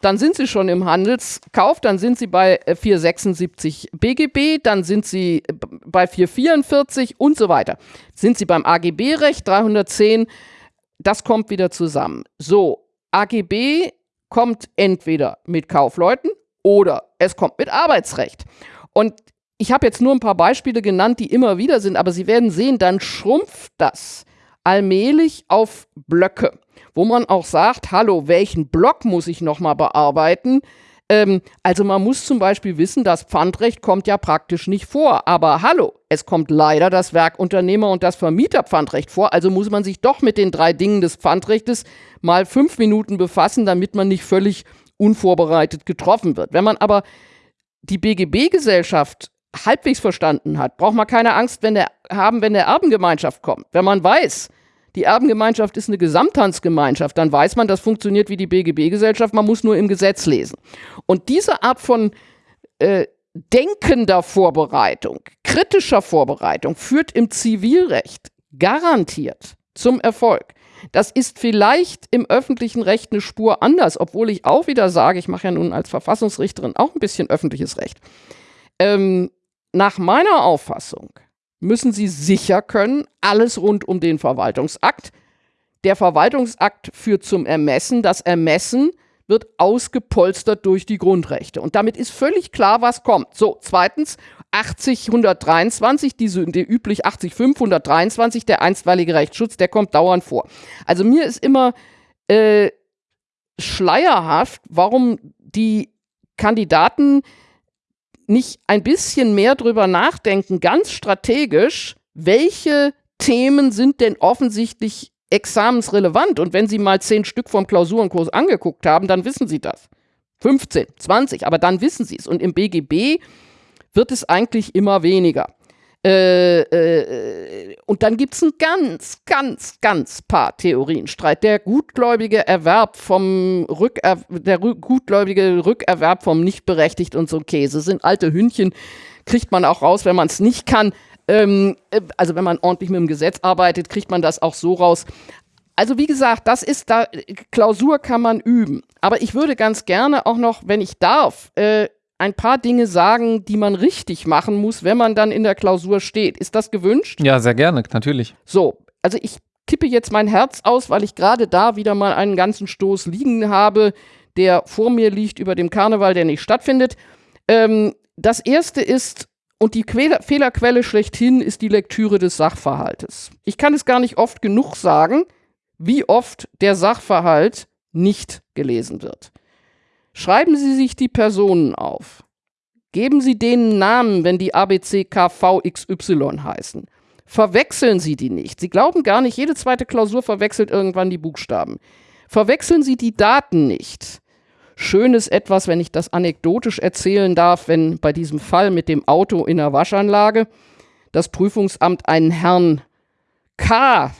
S2: dann sind Sie schon im Handelskauf, dann sind Sie bei 476 äh, BGB, dann sind Sie äh, bei 444 und so weiter. Sind Sie beim AGB-Recht 310, das kommt wieder zusammen. So, AGB kommt entweder mit Kaufleuten oder es kommt mit Arbeitsrecht. Und ich habe jetzt nur ein paar Beispiele genannt, die immer wieder sind, aber Sie werden sehen, dann schrumpft das allmählich auf Blöcke wo man auch sagt, hallo, welchen Block muss ich nochmal bearbeiten? Ähm, also man muss zum Beispiel wissen, das Pfandrecht kommt ja praktisch nicht vor. Aber hallo, es kommt leider das Werkunternehmer- und das Vermieterpfandrecht vor. Also muss man sich doch mit den drei Dingen des Pfandrechtes mal fünf Minuten befassen, damit man nicht völlig unvorbereitet getroffen wird. Wenn man aber die BGB-Gesellschaft halbwegs verstanden hat, braucht man keine Angst wenn der, haben, wenn der Erbengemeinschaft kommt. Wenn man weiß, die Erbengemeinschaft ist eine Gesamthandsgemeinschaft, dann weiß man, das funktioniert wie die BGB-Gesellschaft, man muss nur im Gesetz lesen. Und diese Art von äh, denkender Vorbereitung, kritischer Vorbereitung führt im Zivilrecht garantiert zum Erfolg. Das ist vielleicht im öffentlichen Recht eine Spur anders, obwohl ich auch wieder sage, ich mache ja nun als Verfassungsrichterin auch ein bisschen öffentliches Recht. Ähm, nach meiner Auffassung müssen sie sicher können, alles rund um den Verwaltungsakt. Der Verwaltungsakt führt zum Ermessen. Das Ermessen wird ausgepolstert durch die Grundrechte. Und damit ist völlig klar, was kommt. So, zweitens, 80123, diese, die üblich 80523, der einstweilige Rechtsschutz, der kommt dauernd vor. Also mir ist immer äh, schleierhaft, warum die Kandidaten nicht ein bisschen mehr drüber nachdenken, ganz strategisch, welche Themen sind denn offensichtlich examensrelevant? Und wenn Sie mal zehn Stück vom Klausurenkurs angeguckt haben, dann wissen Sie das. 15, 20, aber dann wissen Sie es. Und im BGB wird es eigentlich immer weniger. Äh, äh, und dann gibt es einen ganz, ganz, ganz paar Theorienstreit. Der gutgläubige Erwerb vom Rücker der gutgläubige Rückerwerb vom Nichtberechtigt und so Käse sind alte Hündchen, kriegt man auch raus, wenn man es nicht kann. Ähm, äh, also wenn man ordentlich mit dem Gesetz arbeitet, kriegt man das auch so raus. Also wie gesagt, das ist da, Klausur kann man üben. Aber ich würde ganz gerne auch noch, wenn ich darf, äh, ein paar Dinge sagen, die man richtig machen muss, wenn man dann in der Klausur steht. Ist das gewünscht?
S1: Ja, sehr gerne, natürlich.
S2: So, also ich kippe jetzt mein Herz aus, weil ich gerade da wieder mal einen ganzen Stoß liegen habe, der vor mir liegt über dem Karneval, der nicht stattfindet. Ähm, das erste ist, und die Quäler Fehlerquelle schlechthin ist die Lektüre des Sachverhaltes. Ich kann es gar nicht oft genug sagen, wie oft der Sachverhalt nicht gelesen wird. Schreiben Sie sich die Personen auf. Geben Sie denen Namen, wenn die ABCKVXY heißen. Verwechseln Sie die nicht. Sie glauben gar nicht, jede zweite Klausur verwechselt irgendwann die Buchstaben. Verwechseln Sie die Daten nicht. Schön ist etwas, wenn ich das anekdotisch erzählen darf, wenn bei diesem Fall mit dem Auto in der Waschanlage das Prüfungsamt einen Herrn K.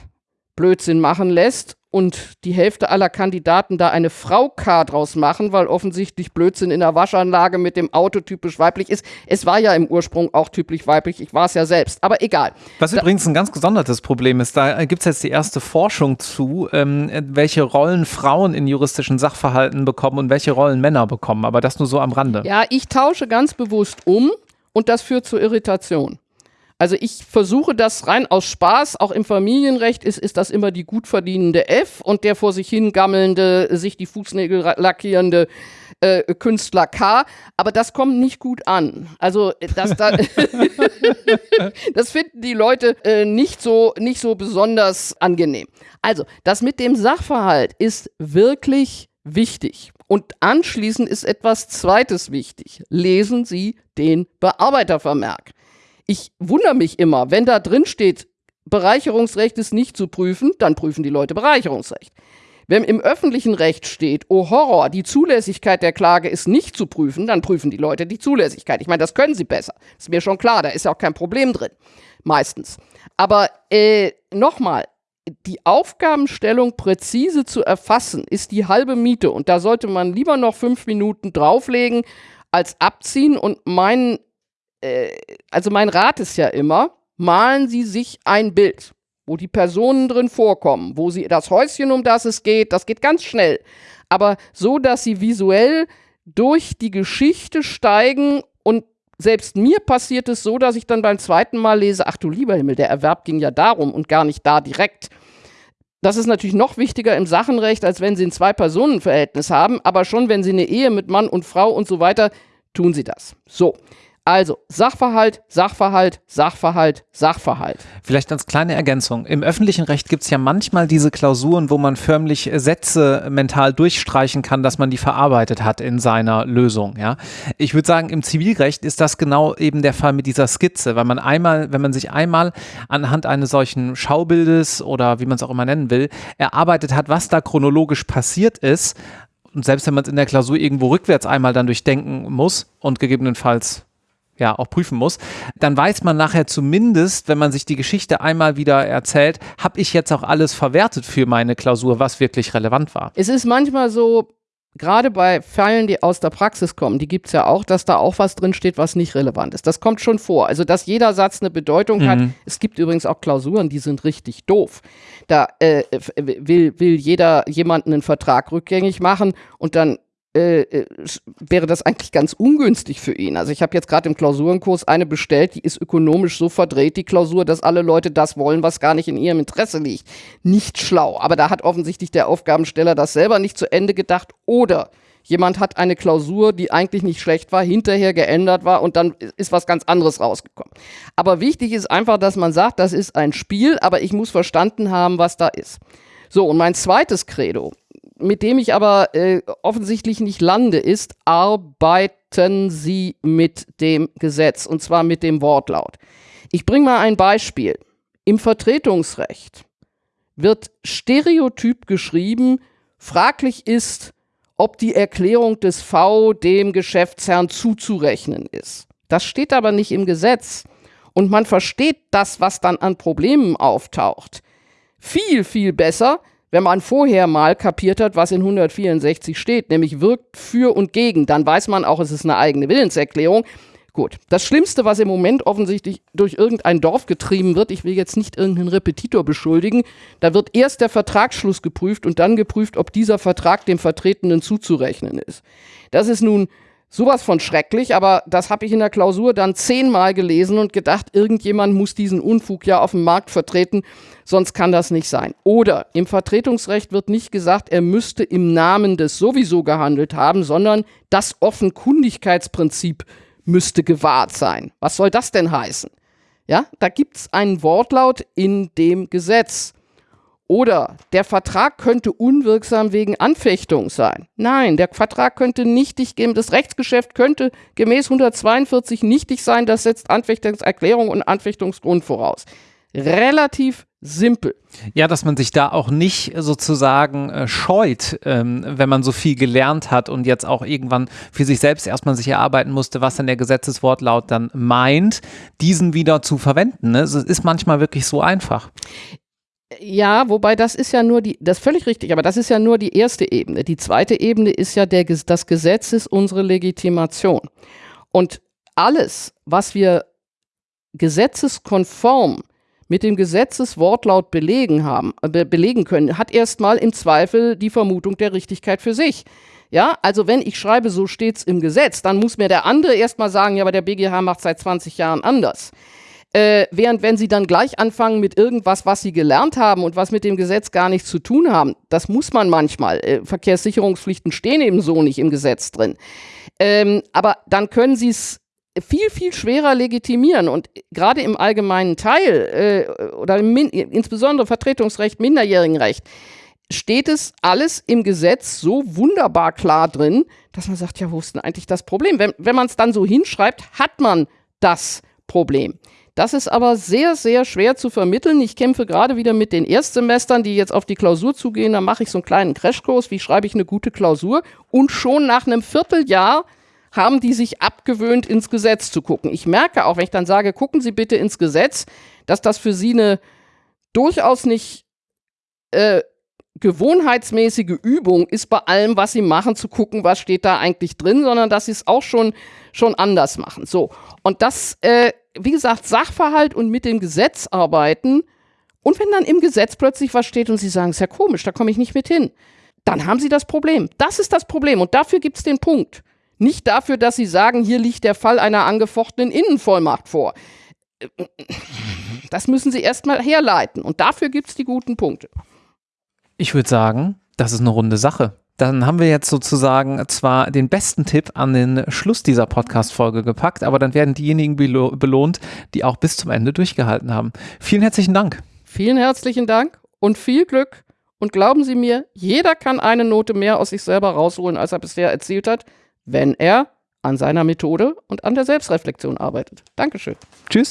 S2: Blödsinn machen lässt und die Hälfte aller Kandidaten da eine Frau K draus machen, weil offensichtlich Blödsinn in der Waschanlage mit dem Auto typisch weiblich ist. Es war ja im Ursprung auch typisch weiblich, ich war es ja selbst, aber egal.
S1: Was da übrigens ein ganz gesondertes Problem ist, da gibt es jetzt die erste Forschung zu, ähm, welche Rollen Frauen in juristischen Sachverhalten bekommen und welche Rollen Männer bekommen, aber das nur so am Rande.
S2: Ja, ich tausche ganz bewusst um und das führt zu Irritation. Also ich versuche das rein aus Spaß, auch im Familienrecht ist, ist das immer die gut verdienende F und der vor sich hingammelnde, sich die Fußnägel lackierende äh, Künstler K. Aber das kommt nicht gut an. Also das, da, [laughs] [laughs] das finden die Leute äh, nicht, so, nicht so besonders angenehm. Also das mit dem Sachverhalt ist wirklich wichtig. Und anschließend ist etwas Zweites wichtig. Lesen Sie den Bearbeitervermerk. Ich wundere mich immer, wenn da drin steht, Bereicherungsrecht ist nicht zu prüfen, dann prüfen die Leute Bereicherungsrecht. Wenn im öffentlichen Recht steht, oh Horror, die Zulässigkeit der Klage ist nicht zu prüfen, dann prüfen die Leute die Zulässigkeit. Ich meine, das können sie besser. Ist mir schon klar, da ist ja auch kein Problem drin. Meistens. Aber äh, nochmal, die Aufgabenstellung präzise zu erfassen, ist die halbe Miete. Und da sollte man lieber noch fünf Minuten drauflegen, als abziehen. Und mein äh, also mein Rat ist ja immer, malen Sie sich ein Bild, wo die Personen drin vorkommen, wo Sie das Häuschen, um das es geht, das geht ganz schnell, aber so, dass Sie visuell durch die Geschichte steigen und selbst mir passiert es so, dass ich dann beim zweiten Mal lese, ach du lieber Himmel, der Erwerb ging ja darum und gar nicht da direkt. Das ist natürlich noch wichtiger im Sachenrecht, als wenn Sie ein Zwei-Personen-Verhältnis haben, aber schon wenn Sie eine Ehe mit Mann und Frau und so weiter, tun Sie das. So. Also Sachverhalt, Sachverhalt, Sachverhalt, Sachverhalt.
S1: Vielleicht als kleine Ergänzung. Im öffentlichen Recht gibt es ja manchmal diese Klausuren, wo man förmlich Sätze mental durchstreichen kann, dass man die verarbeitet hat in seiner Lösung. Ja? Ich würde sagen, im Zivilrecht ist das genau eben der Fall mit dieser Skizze, weil man einmal, wenn man sich einmal anhand eines solchen Schaubildes oder wie man es auch immer nennen will, erarbeitet hat, was da chronologisch passiert ist, und selbst wenn man es in der Klausur irgendwo rückwärts einmal dann durchdenken muss und gegebenenfalls ja auch prüfen muss, dann weiß man nachher zumindest, wenn man sich die Geschichte einmal wieder erzählt, habe ich jetzt auch alles verwertet für meine Klausur, was wirklich relevant war.
S2: Es ist manchmal so, gerade bei Fällen, die aus der Praxis kommen, die gibt es ja auch, dass da auch was drin steht, was nicht relevant ist. Das kommt schon vor. Also, dass jeder Satz eine Bedeutung mhm. hat. Es gibt übrigens auch Klausuren, die sind richtig doof. Da äh, will, will jeder jemanden einen Vertrag rückgängig machen und dann äh, äh wäre das eigentlich ganz ungünstig für ihn. Also ich habe jetzt gerade im Klausurenkurs eine bestellt, die ist ökonomisch so verdreht, die Klausur, dass alle Leute das wollen, was gar nicht in ihrem Interesse liegt. Nicht schlau, aber da hat offensichtlich der Aufgabensteller das selber nicht zu Ende gedacht oder jemand hat eine Klausur, die eigentlich nicht schlecht war, hinterher geändert war und dann ist was ganz anderes rausgekommen. Aber wichtig ist einfach, dass man sagt, das ist ein Spiel, aber ich muss verstanden haben, was da ist. So, und mein zweites Credo mit dem ich aber äh, offensichtlich nicht lande, ist, arbeiten Sie mit dem Gesetz und zwar mit dem Wortlaut. Ich bringe mal ein Beispiel. Im Vertretungsrecht wird stereotyp geschrieben, fraglich ist, ob die Erklärung des V dem Geschäftsherrn zuzurechnen ist. Das steht aber nicht im Gesetz. Und man versteht das, was dann an Problemen auftaucht, viel, viel besser, wenn man vorher mal kapiert hat, was in 164 steht, nämlich wirkt für und gegen, dann weiß man auch, es ist eine eigene Willenserklärung. Gut. Das Schlimmste, was im Moment offensichtlich durch irgendein Dorf getrieben wird, ich will jetzt nicht irgendeinen Repetitor beschuldigen, da wird erst der Vertragsschluss geprüft und dann geprüft, ob dieser Vertrag dem Vertretenen zuzurechnen ist. Das ist nun sowas von schrecklich, aber das habe ich in der Klausur dann zehnmal gelesen und gedacht, irgendjemand muss diesen Unfug ja auf dem Markt vertreten, sonst kann das nicht sein. Oder im Vertretungsrecht wird nicht gesagt, er müsste im Namen des sowieso gehandelt haben, sondern das Offenkundigkeitsprinzip müsste gewahrt sein. Was soll das denn heißen? Ja, da gibt es einen Wortlaut in dem Gesetz. Oder der Vertrag könnte unwirksam wegen Anfechtung sein. Nein, der Vertrag könnte nichtig geben. Das Rechtsgeschäft könnte gemäß 142 nichtig sein. Das setzt Anfechtungserklärung und Anfechtungsgrund voraus. Relativ simpel.
S1: Ja, dass man sich da auch nicht sozusagen äh, scheut, ähm, wenn man so viel gelernt hat und jetzt auch irgendwann für sich selbst erstmal sich erarbeiten musste, was dann der Gesetzeswortlaut dann meint, diesen wieder zu verwenden. Ne? Es ist manchmal wirklich so einfach.
S2: Ja, wobei das ist ja nur die, das ist völlig richtig, aber das ist ja nur die erste Ebene. Die zweite Ebene ist ja der, das Gesetz ist unsere Legitimation. Und alles, was wir gesetzeskonform mit dem Gesetzeswortlaut belegen haben, äh, belegen können, hat erstmal im Zweifel die Vermutung der Richtigkeit für sich. Ja, also wenn ich schreibe, so steht's im Gesetz, dann muss mir der andere erstmal sagen, ja, aber der BGH macht seit 20 Jahren anders. Äh, während wenn sie dann gleich anfangen mit irgendwas, was sie gelernt haben und was mit dem Gesetz gar nichts zu tun haben, das muss man manchmal. Äh, Verkehrssicherungspflichten stehen eben so nicht im Gesetz drin. Ähm, aber dann können sie es viel, viel schwerer legitimieren. Und gerade im allgemeinen Teil äh, oder im insbesondere Vertretungsrecht, Minderjährigenrecht, steht es alles im Gesetz so wunderbar klar drin, dass man sagt, ja, wo ist denn eigentlich das Problem? Wenn, wenn man es dann so hinschreibt, hat man das Problem. Das ist aber sehr, sehr schwer zu vermitteln. Ich kämpfe gerade wieder mit den Erstsemestern, die jetzt auf die Klausur zugehen. Da mache ich so einen kleinen Crashkurs, wie schreibe ich eine gute Klausur. Und schon nach einem Vierteljahr haben die sich abgewöhnt, ins Gesetz zu gucken. Ich merke auch, wenn ich dann sage, gucken Sie bitte ins Gesetz, dass das für Sie eine durchaus nicht äh, gewohnheitsmäßige Übung ist bei allem, was sie machen, zu gucken, was steht da eigentlich drin, sondern dass sie es auch schon, schon anders machen. So. Und das, äh, wie gesagt, Sachverhalt und mit dem Gesetz arbeiten. Und wenn dann im Gesetz plötzlich was steht und sie sagen, ist ja komisch, da komme ich nicht mit hin, dann haben sie das Problem. Das ist das Problem. Und dafür gibt es den Punkt. Nicht dafür, dass sie sagen, hier liegt der Fall einer angefochtenen Innenvollmacht vor. Das müssen sie erstmal herleiten. Und dafür gibt es die guten Punkte.
S1: Ich würde sagen, das ist eine runde Sache. Dann haben wir jetzt sozusagen zwar den besten Tipp an den Schluss dieser Podcast-Folge gepackt, aber dann werden diejenigen belohnt, die auch bis zum Ende durchgehalten haben. Vielen herzlichen Dank.
S2: Vielen herzlichen Dank und viel Glück. Und glauben Sie mir, jeder kann eine Note mehr aus sich selber rausholen, als er bisher erzielt hat, wenn er an seiner Methode und an der Selbstreflexion arbeitet. Dankeschön.
S1: Tschüss.